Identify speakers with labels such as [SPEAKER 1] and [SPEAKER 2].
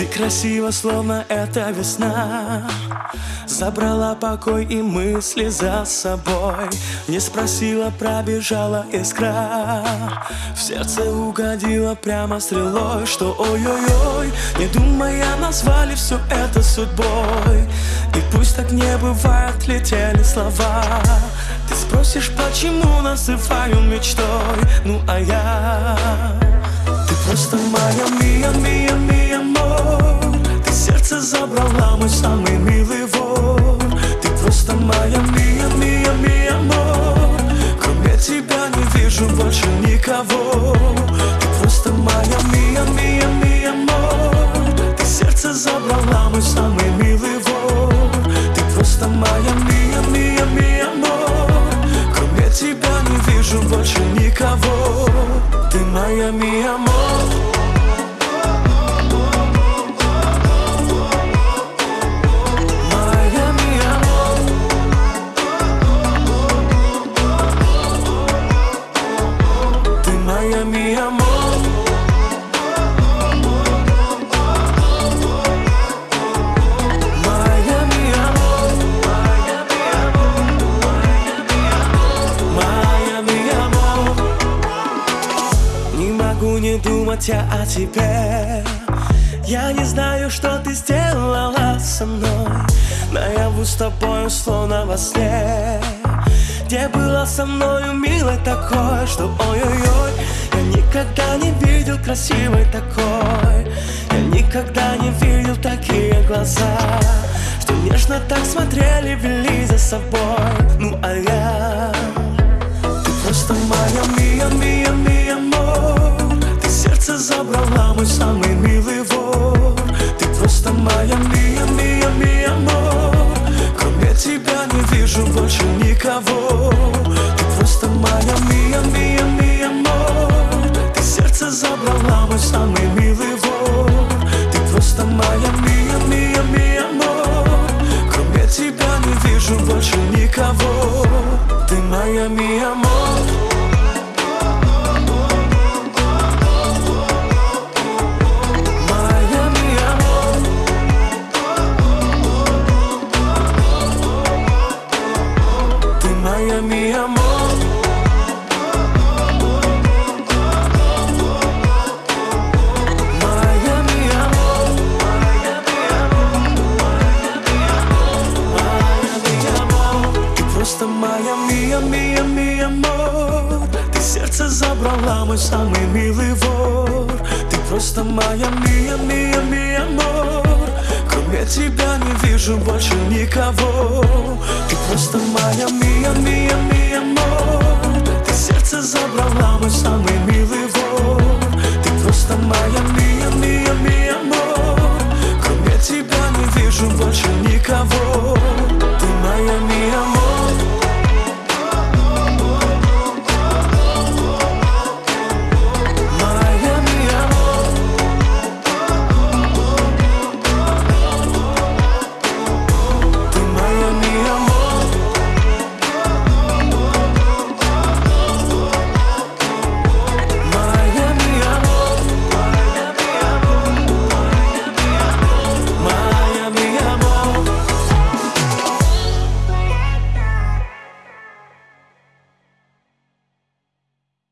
[SPEAKER 1] Ты красива, словно это весна. Забрала покой и мысли за собой. Не спросила, пробежала искра. В сердце угодила прямо стрелой Что ой-ой-ой, не думая назвали все это судьбой. И пусть так не бывает, летели слова. Ты спросишь, почему называю мечтой? Ну а я? Ты просто моя забрала, мой самый милый вор Ты просто моя мия, мия, мия, мор Кроме тебя не вижу больше никого. Ты просто моя мия, мия, мия, мор Ты сердце забрала, мой самый милый вор Ты просто моя мия, мия, мия, мор Кроме тебя не вижу больше никого. Ты моя мия, мор Моя ми амор Не думать я о тебе. Я не знаю, что ты сделала со мной. Наяву с тобою, словно во сне. Где была со мною милой такой Что ой-ой-ой Я никогда не видел красивой такой. Я никогда не видел такие глаза Что нежно так смотрели, вели за собой. Ну а я ты просто моя мия, мия, мия, мор Ты сердце забрала, мой самый милый вор. Ты просто моя мия, мия, мия, мор Кроме тебя не вижу больше никого мия, мор Ты просто моя мия, мия, мия, мор Ты сердце забрала, мой самый милый вор. Ты просто моя мия, мия, мия, мор Кроме тебя вижу больше никого. Ты просто моя мия, мия, мия, мор